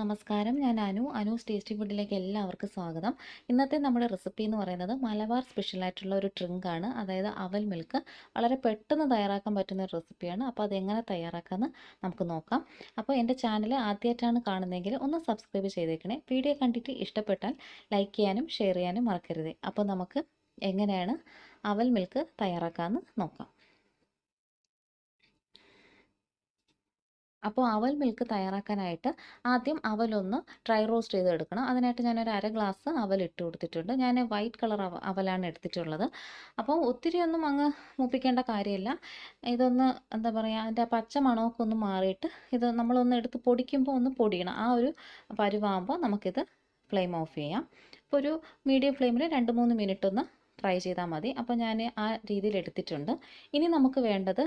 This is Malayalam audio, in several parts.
നമസ്കാരം. ഞാൻ അനു. അനൂസ് ടേസ്റ്റി ഫുഡിലേക്ക് എല്ലാവർക്കും സ്വാഗതം. ഇന്നത്തെ നമ്മുടെ റെസിപ്പി എന്ന് പറയുന്നത് മലബാർ സ്പെഷ്യൽ ആയിട്ടുള്ള ഒരു ഡ്രിങ്ക് ആണ്. അതായത് അവൽ മിൽക്ക് വളരെ പെട്ടെന്ന് തയ്യാറാക്കാൻ പറ്റുന്ന ഒരു റെസിപ്പിയാണ് അപ്പോൾ അതെങ്ങനെ തയ്യാറാക്കാമെന്ന് നമുക്ക് നോക്കാം. അപ്പോൾ എന്റെ ചാനൽ ആദ്യമായിട്ടാണ് കാണുന്നതെങ്കിൽ ഒന്ന് സബ്സ്ക്രൈബ് ചെയ്തേക്കണേ. വീഡിയോ കണ്ടിട്ട് ഇഷ്ടപ്പെട്ടാൽ ലൈക്ക് ചെയ്യാനും ഷെയർ ചെയ്യാനും മറക്കരുത്. അപ്പോൾ നമുക്ക് എങ്ങനെയാണ് അവൽ മിൽക്ക് തയ്യാറാക്കാമെന്ന് നോക്കാം. അപ്പോൾ അവൽ മിൽക്ക് തയ്യാറാക്കാനായിട്ട് ആദ്യം അവലൊന്ന് ഡ്രൈ റോസ്റ്റ് ചെയ്ത് എടുക്കണം അതിനായിട്ട് ഒരു അര ഗ്ലാസ് അവൽ ഇട്ട് കൊടുത്തിട്ടുണ്ട്. ഞാൻ വൈറ്റ് കളർ അവ അവലാണ് എടുത്തിട്ടുള്ളത്. അപ്പോൾ ഒത്തിരി ഒന്നും അങ്ങ് മൂപ്പിക്കേണ്ട കാര്യമില്ല. ഇതൊന്ന് എന്താ പറയുക അതിന്റെ പച്ച മണമൊക്കെ ഒന്ന് മാറിയിട്ട് ഇത് നമ്മളൊന്ന് എടുത്ത് പൊടിക്കുമ്പോൾ ഒന്ന് പൊടിയണം. ആ ഒരു പരുവാകുമ്പോൾ നമുക്കിത് ഫ്ലെയിം ഓഫ് ചെയ്യാം. അപ്പോൾ ഒരു മീഡിയം ഫ്ലെയിമിൽ രണ്ട് മൂന്ന് മിനിറ്റ് ഒന്ന് ഫ്രൈ ചെയ്താൽ മതി. അപ്പോൾ ഞാൻ ആ രീതിയിൽ എടുത്തിട്ടുണ്ട്. ഇനി നമുക്ക് വേണ്ടത്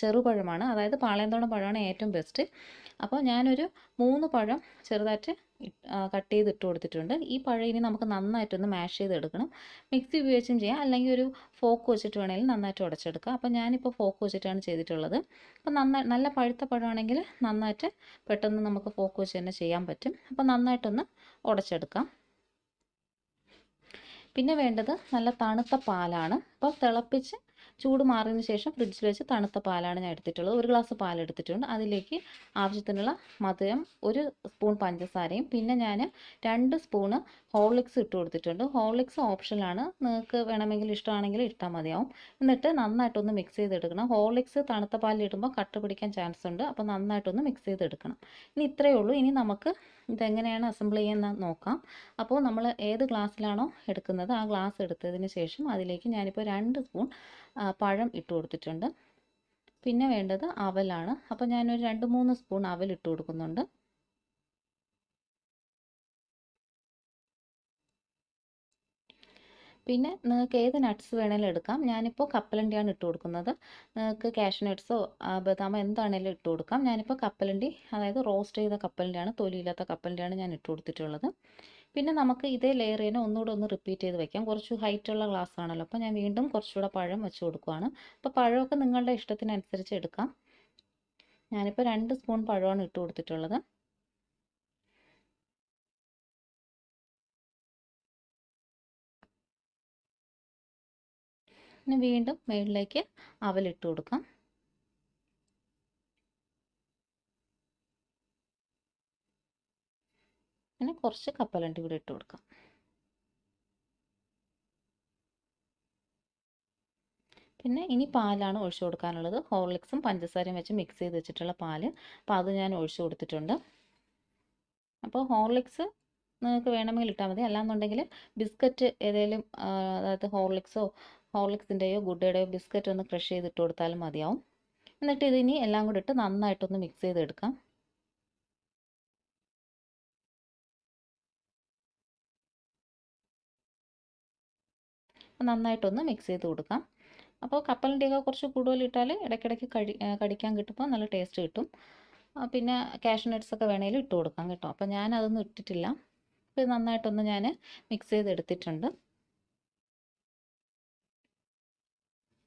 ചെറുപഴമാണ്. അതായത് പാളയന്തോണ പഴമാണ് ഏറ്റവും ബെസ്റ്റ് അപ്പോൾ ഞാനൊരു മൂന്ന് പഴം ചെറുതായിട്ട് കട്ട് ചെയ്ത് ഇട്ട് കൊടുത്തിട്ടുണ്ട്. ഈ പഴം ഇനി നമുക്ക് നന്നായിട്ടൊന്ന് മാഷ് ചെയ്തെടുക്കണം. മിക്സി ഉപയോഗിച്ചും ചെയ്യാം. അല്ലെങ്കിൽ ഒരു ഫോക്ക് വെച്ചിട്ട് വേണമെങ്കിൽ നന്നായിട്ട് ഉടച്ചെടുക്കാം. അപ്പോൾ ഞാനിപ്പോൾ ഫോക്ക് വെച്ചിട്ടാണ് ചെയ്തിട്ടുള്ളത്. അപ്പോൾ നന്നായി നല്ല പഴുത്ത പഴമാണെങ്കിൽ നന്നായിട്ട് പെട്ടെന്ന് നമുക്ക് ഫോക്ക് വെച്ച് തന്നെ ചെയ്യാൻ പറ്റും. അപ്പോൾ നന്നായിട്ടൊന്ന് ഉടച്ചെടുക്കാം. പിന്നെ വേണ്ടത് നല്ല തണുത്ത പാലാണ്. അപ്പോൾ തിളപ്പിച്ച് ചൂട് മാറിയതിന് ശേഷം ഫ്രിഡ്ജിൽ വെച്ച് തണുത്ത പാലാണ് ഞാൻ എടുത്തിട്ടുള്ളത്. ഒരു ഗ്ലാസ് പാൽ എടുത്തിട്ടുണ്ട്. അതിലേക്ക് ആവശ്യത്തിനുള്ള മധുരം ഒരു സ്പൂൺ പഞ്ചസാരയും പിന്നെ ഞാൻ രണ്ട് സ്പൂണ് ഹോർലിക്സ് ഇട്ട് കൊടുത്തിട്ടുണ്ട്. ഹോർലിക്സ് ഓപ്ഷനാണ് നിങ്ങൾക്ക് വേണമെങ്കിൽ ഇഷ്ടമാണെങ്കിൽ ഇട്ടാൽ മതിയാവും. എന്നിട്ട് നന്നായിട്ടൊന്ന് മിക്സ് ചെയ്തെടുക്കണം. ഹോർലിക്സ് തണുത്ത പാലിൽ ഇടുമ്പോൾ കട്ട പിടിക്കാൻ ചാൻസ് ഉണ്ട്. അപ്പോൾ നന്നായിട്ടൊന്ന് മിക്സ് ചെയ്തെടുക്കണം. ഇനി ഇത്രയേ ഉള്ളൂ. ഇനി നമുക്ക് ഇതെങ്ങനെയാണ് അസംബിൾ ചെയ്യുന്നത് നോക്കാം. അപ്പോൾ നമ്മൾ ഏത് ഗ്ലാസ്സിലാണോ എടുക്കുന്നത്? ആ ഗ്ലാസ് എടുത്തതിന് ശേഷം അതിലേക്ക് ഞാനിപ്പോൾ രണ്ട് സ്പൂൺ പഴം ഇട്ട് കൊടുത്തിട്ടുണ്ട്. പിന്നെ വേണ്ടത് അവലാണ്. അപ്പോൾ ഞാനൊരു രണ്ട് മൂന്ന് സ്പൂൺ അവൽ ഇട്ട് കൊടുക്കുന്നുണ്ട്. പിന്നെ നിങ്ങൾക്ക് ഏത് നട്ട്സ് വേണമെങ്കിലും എടുക്കാം. ഞാനിപ്പോൾ കപ്പലണ്ടിയാണ് ഇട്ട് കൊടുക്കുന്നത്. നിങ്ങൾക്ക് കാഷ്യൂ നട്ട്സോ ബദാമോ എന്താണേലും ഇട്ട് കൊടുക്കാം. ഞാനിപ്പോൾ കപ്പലണ്ടി അതായത് റോസ്റ്റ് ചെയ്ത കപ്പലണ്ടിയാണ് തൊലിയില്ലാത്ത കപ്പലണ്ടിയാണ് ഞാൻ ഇട്ട് കൊടുത്തിട്ടുള്ളത്. പിന്നെ നമുക്ക് ഇതേ ലെയർ തന്നെ ഒന്നുകൂടെ ഒന്ന് റിപ്പീറ്റ് ചെയ്ത് വെക്കാം. കുറച്ച് ഹൈറ്റുള്ള ഗ്ലാസ് ആണല്ലോ. അപ്പോൾ ഞാൻ വീണ്ടും കുറച്ചുകൂടെ പഴം വെച്ച് കൊടുക്കുകയാണ് അപ്പോൾ പഴമൊക്കെ നിങ്ങളുടെ ഇഷ്ടത്തിനനുസരിച്ച് എടുക്കാം. ഞാനിപ്പോൾ രണ്ട് സ്പൂൺ പഴമാണ് ഇട്ട് കൊടുത്തിട്ടുള്ളത്. ഇനി വീണ്ടും മുകളിലേക്ക് അവലിട്ട് കൊടുക്കാം. പിന്നെ കുറച്ച് കപ്പലണ്ടി കൂടി ഇട്ട് കൊടുക്കാം. പിന്നെ ഇനി പാലാണ് ഒഴിച്ചു കൊടുക്കാനുള്ളത്. ഹോർലിക്സും പഞ്ചസാരയും വെച്ച് മിക്സ് ചെയ്ത് വെച്ചിട്ടുള്ള പാൽ. അപ്പോൾ അത് ഞാൻ ഒഴിച്ചു കൊടുത്തിട്ടുണ്ട്. അപ്പോൾ ഹോർലിക്സ് നിങ്ങൾക്ക് വേണമെങ്കിൽ ഇട്ടാൽ മതി. അല്ലാന്നുണ്ടെങ്കിൽ ബിസ്ക്കറ്റ് ഏതെങ്കിലും അതായത് ഹോർലിക്സോ ഹോർലിക്സിന്റെയോ ഗുഡയുടെയോ ബിസ്ക്കറ്റ് ഒന്ന് ക്രഷ് ചെയ്തിട്ട് കൊടുത്താലും മതിയാവും. എന്നിട്ട് ഇതിനി എല്ലാം കൂടി ഇട്ട് നന്നായിട്ടൊന്ന് മിക്സ് ചെയ്തെടുക്കാം. നന്നായിട്ടൊന്ന് മിക്സ് ചെയ്ത് കൊടുക്കാം. അപ്പോൾ കപ്പലിന്റെയൊക്കെ കുറച്ച് കൂടുതൽ ഇട്ടാൽ ഇടയ്ക്കിടയ്ക്ക് കഴി കടിക്കാൻ കിട്ടുമ്പോൾ നല്ല ടേസ്റ്റ് കിട്ടും. പിന്നെ കാഷ്യൂ നട്ട്സ് ഒക്കെ വേണമെങ്കിലും ഇട്ട് കൊടുക്കാം കേട്ടോ. അപ്പോൾ ഞാൻ അതൊന്നും ഇട്ടിട്ടില്ല. അപ്പോൾ ഇത് നന്നായിട്ടൊന്ന് ഞാൻ മിക്സ് ചെയ്തെടുത്തിട്ടുണ്ട്.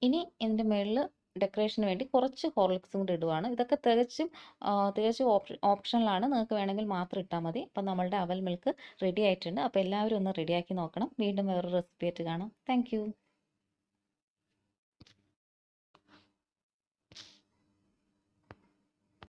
ഇനി ഇതിന്റെ മുകളിൽ ഡെക്കറേഷന് വേണ്ടി കുറച്ച് ഹോർലിക്സും കൂടി ഇടുവാണ്. ഇതൊക്കെ തികച്ചും തികച്ചും ഓപ്ഷനിലാണ് നിങ്ങൾക്ക് വേണമെങ്കിൽ മാത്രം ഇട്ടാൽ മതി. അപ്പം നമ്മളുടെ അവൽ മിൽക്ക് റെഡി ആയിട്ടുണ്ട്. അപ്പോൾ എല്ലാവരും ഒന്ന് റെഡിയാക്കി നോക്കണം. വീണ്ടും വേറൊരു റെസിപ്പി ആയിട്ട് കാണാം. താങ്ക്